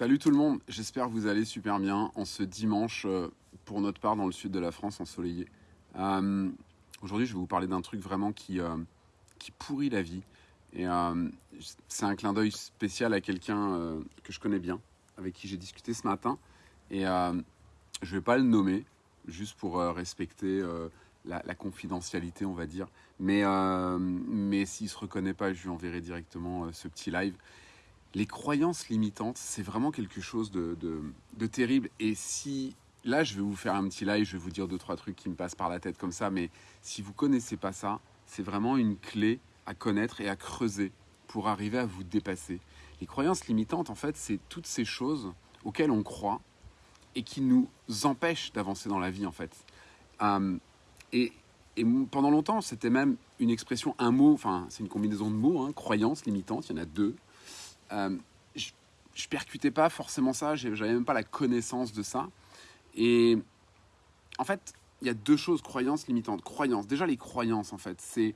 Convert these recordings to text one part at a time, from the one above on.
Salut tout le monde, j'espère que vous allez super bien en ce dimanche, euh, pour notre part dans le sud de la France, ensoleillé. Euh, Aujourd'hui, je vais vous parler d'un truc vraiment qui, euh, qui pourrit la vie. Et c'est un clin d'œil spécial à quelqu'un que je connais bien, avec qui j'ai discuté ce matin. Et je ne vais pas le nommer, juste pour respecter la, la confidentialité, on va dire. Mais, mais s'il ne se reconnaît pas, je lui enverrai directement ce petit live. Les croyances limitantes, c'est vraiment quelque chose de, de- terrible. Et si là, je vais vous faire un petit live, je vais vous dire deux trois trucs qui me passent par la tête comme ça. Mais si vous connaissez pas ça, c'est vraiment une clé à connaître et à creuser pour arriver à vous dépasser. Les croyances limitantes, en fait, c'est toutes ces choses auxquelles on croit et qui nous empêchent d'avancer dans la vie, en fait. Euh, et, et pendant longtemps, c'était même une expression, un mot, enfin, c'est une combinaison de mots, hein, croyances limitantes, il y en a deux. Euh, je, percutais pas forcément ça, j'avais même pas la connaissance de ça. Et en fait, il y a deux choses, croyances limitantes. Croyances, déjà les croyances, en fait, c'est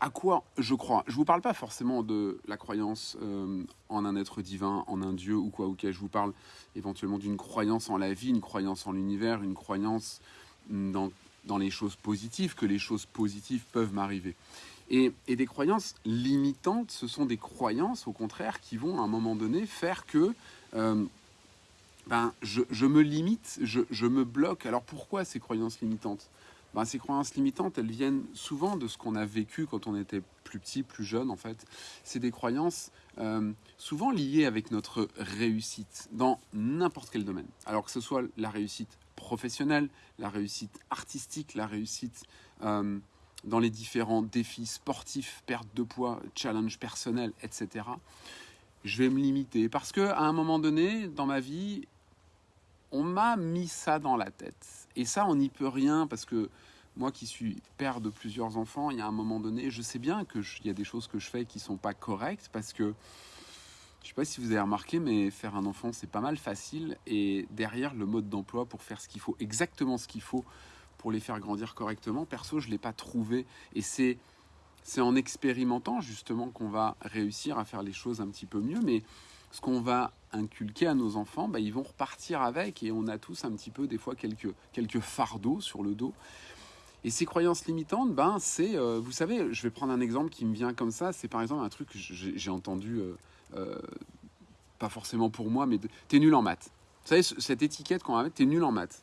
à quoi je crois. Je vous parle pas forcément de la croyance euh, en un être divin, en un dieu ou quoi, ok. Je vous parle éventuellement d'une croyance en la vie, une croyance en l'univers, une croyance dans les choses positives, que les choses positives peuvent m'arriver. Et, des croyances limitantes, ce sont des croyances, au contraire, qui vont à un moment donné faire que euh, ben, je, me limite, je, je me bloque. Alors pourquoi ces croyances limitantes? Ben, Ces croyances limitantes, elles viennent souvent de ce qu'on a vécu quand on était plus petit, plus jeune en fait. C'est des croyances euh, souvent liées avec notre réussite dans n'importe quel domaine. Alors que ce soit la réussite professionnelle, la réussite artistique, la réussite euh, dans les différents défis sportifs, perte de poids, challenge personnel, etc. Je vais me limiter parce que à un moment donné dans ma vie, on m'a mis ça dans la tête. Et ça, on n'y peut rien parce que moi qui suis père de plusieurs enfants, il y a un moment donné, je sais bien qu'il y a des choses que je fais qui sont pas correctes parce que je sais pas si vous avez remarqué, mais faire un enfant, c'est pas mal facile. Et derrière, le mode d'emploi pour faire ce qu'il faut, exactement ce qu'il faut pour les faire grandir correctement, perso, je ne l'ai pas trouvé. Et c'est, c'est en expérimentant justement qu'on va réussir à faire les choses un petit peu mieux. Mais ce qu'on va inculquer à nos enfants, bah, ils vont repartir avec. Et on a tous un petit peu, des fois, quelques, quelques fardeaux sur le dos. Et ces croyances limitantes, ben, c'est, euh, vous savez, je vais prendre un exemple qui me vient comme ça. C'est par exemple un truc que j'ai entendu, euh, euh, pas forcément pour moi, mais t'es nul en maths. Vous savez, ce- cette étiquette qu'on va mettre, t'es nul en maths.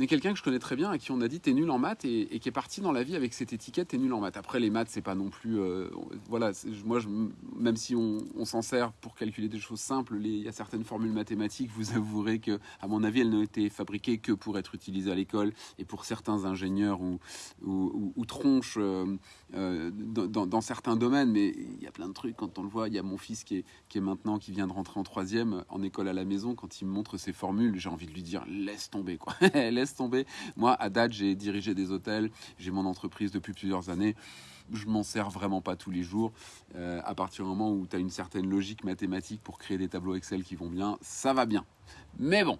A quelqu'un que je connais très bien à qui on a dit t'es nul en maths et, qui est parti dans la vie avec cette étiquette t'es nul en maths. Après les maths c'est pas non plus euh, voilà moi même si on, s'en sert pour calculer des choses simples, les- il y a certaines formules mathématiques vous avouerez que à mon avis elles n'ont été fabriquées que pour être utilisées à l'école et pour certains ingénieurs ou tronches euh, euh, dans, certains domaines. Mais il y a plein de trucs quand on le voit. Il y a mon fils qui est, qui est maintenant qui vient de rentrer en troisième en école à la maison quand il me montre ses formules j'ai envie de lui dire laisse tomber quoi. Laisse tomber. Moi à date j'ai dirigé des hôtels j'ai mon entreprise depuis plusieurs années. Je m'en sers vraiment pas tous les jours. Euh, à partir du moment où tu as une certaine logique mathématique pour créer des tableaux Excel qui vont bien ça va bien. Mais bon.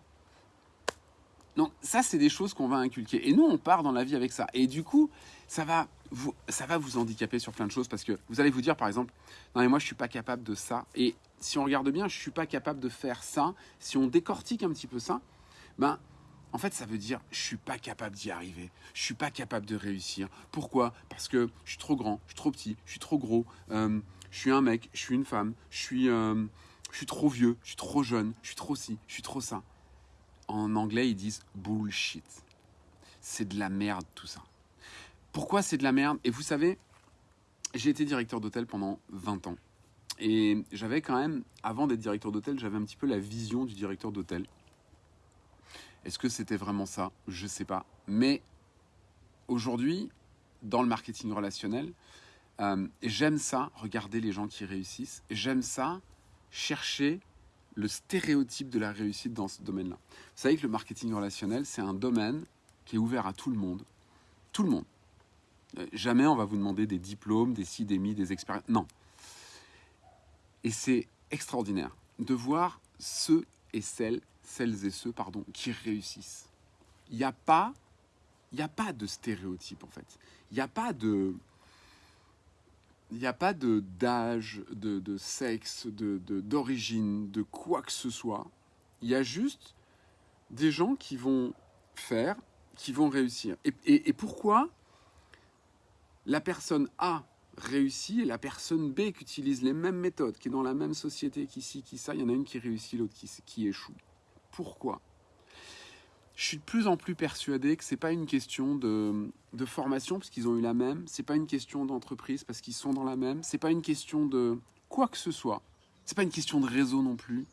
Donc ça c'est des choses qu'on va inculquer. Et nous on part dans la vie avec ça. Et du coup ça va ça va vous handicaper sur plein de choses parce que vous allez vous dire par exemple non mais moi je suis pas capable de ça et si on regarde bien je suis pas capable de faire ça si on décortique un petit peu ça ben en fait, ça veut dire je suis pas capable d'y arriver. Je suis pas capable de réussir. Pourquoi Parce que je suis trop grand, je suis trop petit, je suis trop gros. euh, je suis un mec, je suis une femme, je suis, euh, je suis trop vieux, je suis trop jeune, je suis trop ci, je suis trop ça. En anglais, ils disent bullshit. C'est de la merde tout ça. Pourquoi c'est de la merde? Et vous savez, j'ai été directeur d'hôtel pendant 20 ans. Et j'avais quand même, avant d'être directeur d'hôtel, j'avais un petit peu la vision du directeur d'hôtel. Est-ce que c'était vraiment ça? Je sais pas. Mais aujourd'hui, dans le marketing relationnel, euh, j'aime ça, regarder les gens qui réussissent. J'aime ça, chercher le stéréotype de la réussite dans ce domaine-là. Vous savez que le marketing relationnel, c'est un domaine qui est ouvert à tout le monde. Tout le monde. Euh, Jamais on va vous demander des diplômes, des ci, des expériences. Non. Et c'est extraordinaire de voir ceux et celles, celles et ceux, pardon, qui réussissent. Il n'y a pas, a pas de stéréotype en fait. Il n'y a pas de, de d'âge, de, sexe, de d'origine, de, quoi que ce soit. Il y a juste des gens qui vont faire, qui vont réussir. Et pourquoi la personne A réussit et la personne B qui utilise les mêmes méthodes, qui est dans la même société, qui ci, qui ça, il y en a une qui réussit, l'autre qui, échoue. Pourquoi? Je suis de plus en plus persuadé que c'est pas une question de, formation parce qu'ils ont eu la même, c'est pas une question d'entreprise parce qu'ils sont dans la même, c'est pas une question de quoi que ce soit, c'est pas une question de réseau non plus.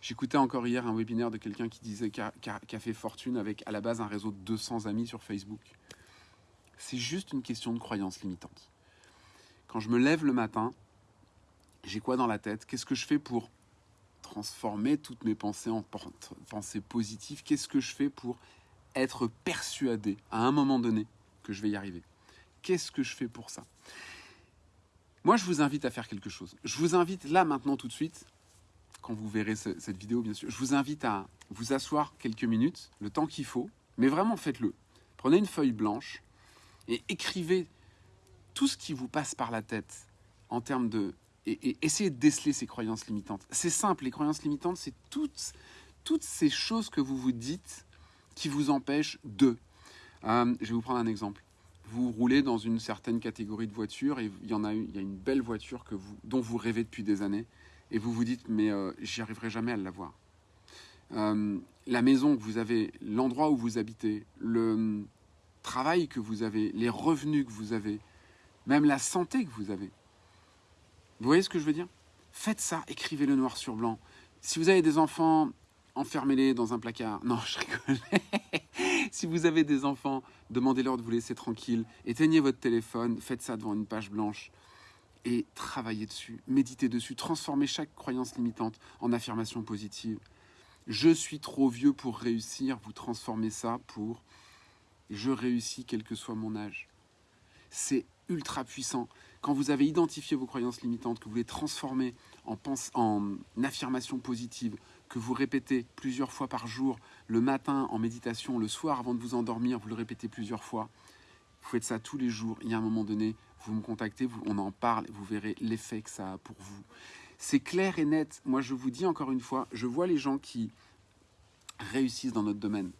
J'écoutais encore hier un webinaire de quelqu'un qui disait qu'a qu'a fait fortune avec à la base un réseau de 200 amis sur Facebook. C'est juste une question de croyance limitante. Quand je me lève le matin, j'ai quoi dans la tête? Qu'est-ce que je fais pour transformer toutes mes pensées en pensées positives? Qu'est-ce que je fais pour être persuadé à un moment donné que je vais y arriver? Qu'est-ce que je fais pour ça? Moi, je vous invite à faire quelque chose. Je vous invite là, maintenant, tout de suite, quand vous verrez ce- cette vidéo, bien sûr, je vous invite à vous asseoir quelques minutes, le temps qu'il faut, mais vraiment faites-le. Prenez une feuille blanche et écrivez tout ce qui vous passe par la tête en termes de et, et essayez de déceler ces croyances limitantes. C'est simple, les croyances limitantes, c'est toutes, toutes ces choses que vous vous dites qui vous empêchent de. Euh, je vais vous prendre un exemple. Vous roulez dans une certaine catégorie de voitures et il y en a y a une belle voiture que vous, dont vous rêvez depuis des années et vous vous dites mais euh, j'y arriverai jamais à l'avoir. Euh, la maison que vous avez, l'endroit où vous habitez, le travail que vous avez, les revenus que vous avez, même la santé que vous avez. Vous voyez ce que je veux dire? Faites ça, écrivez-le noir sur blanc. Si vous avez des enfants, enfermez-les dans un placard. Non, je rigole. si vous avez des enfants, demandez-leur de vous laisser tranquille. Éteignez votre téléphone, faites ça devant une page blanche et travaillez dessus, méditez dessus, transformez chaque croyance limitante en affirmation positive. Je suis trop vieux pour réussir, vous transformez ça pour je réussis quel que soit mon âge. C'est ultra puissant. Quand vous avez identifié vos croyances limitantes, que vous les transformez en, pense, en affirmation positive, que vous répétez plusieurs fois par jour, le matin en méditation, le soir avant de vous endormir, vous le répétez plusieurs fois. Vous faites ça tous les jours. Il y a un moment donné, vous me contactez, vous- on en parle, vous verrez l'effet que ça a pour vous. C'est clair et net. Moi, je vous dis encore une fois, je vois les gens qui réussissent dans notre domaine,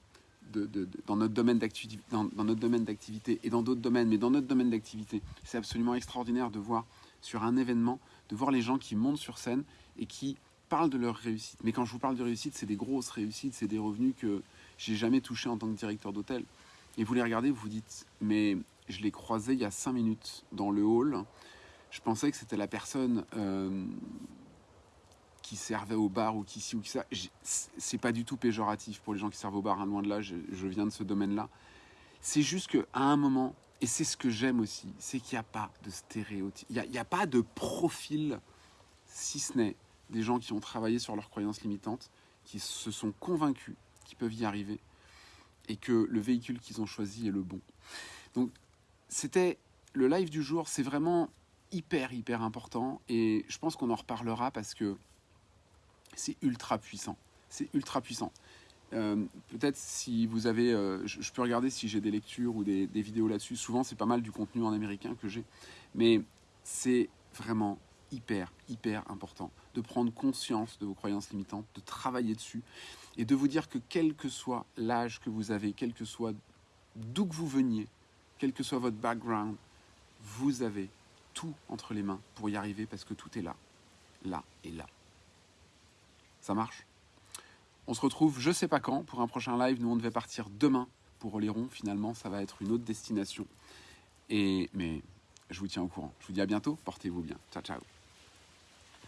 dans notre domaine d'activité, dans, notre domaine d'activité et dans d'autres domaines, mais dans notre domaine d'activité, c'est absolument extraordinaire de voir sur un événement, de voir les gens qui montent sur scène et qui parlent de leur réussite. Mais quand je vous parle de réussite, c'est des grosses réussites, c'est des revenus que j'ai jamais touchés en tant que directeur d'hôtel. Et vous les regardez, vous vous dites, mais je l'ai croisé il y a cinq minutes dans le hall. Je pensais que c'était la personne euh, qui servait au bar ou qui ci ou qui ça. C'est pas du tout péjoratif pour les gens qui servent au bar, hein, loin de là, je, viens de ce domaine-là. C'est juste qu'à un moment, et c'est ce que j'aime aussi, c'est qu'il n'y a pas de stéréotype, il n'y a, a pas de profil, si ce n'est des gens qui ont travaillé sur leurs croyances limitantes, qui se sont convaincus qu'ils peuvent y arriver et que le véhicule qu'ils ont choisi est le bon. Donc, c'était le live du jour, c'est vraiment hyper, hyper important et je pense qu'on en reparlera parce que c'est ultra puissant. C'est ultra puissant. Euh, Peut-être si vous avez, euh, je, peux regarder si j'ai des lectures ou des, des vidéos là-dessus. Souvent, c'est pas mal du contenu en américain que j'ai, mais c'est vraiment hyper, hyper important de prendre conscience de vos croyances limitantes, de travailler dessus et de vous dire que quel que soit l'âge que vous avez, quel que soit d'où que vous veniez, quel que soit votre background, vous avez tout entre les mains pour y arriver parce que tout est là, là et là. Ça marche On se retrouve je sais pas quand pour un prochain live. Nous on devait partir demain pour Oléron. Finalement, ça va être une autre destination. Et mais je vous tiens au courant. Je vous dis à bientôt. Portez-vous bien. Ciao ciao.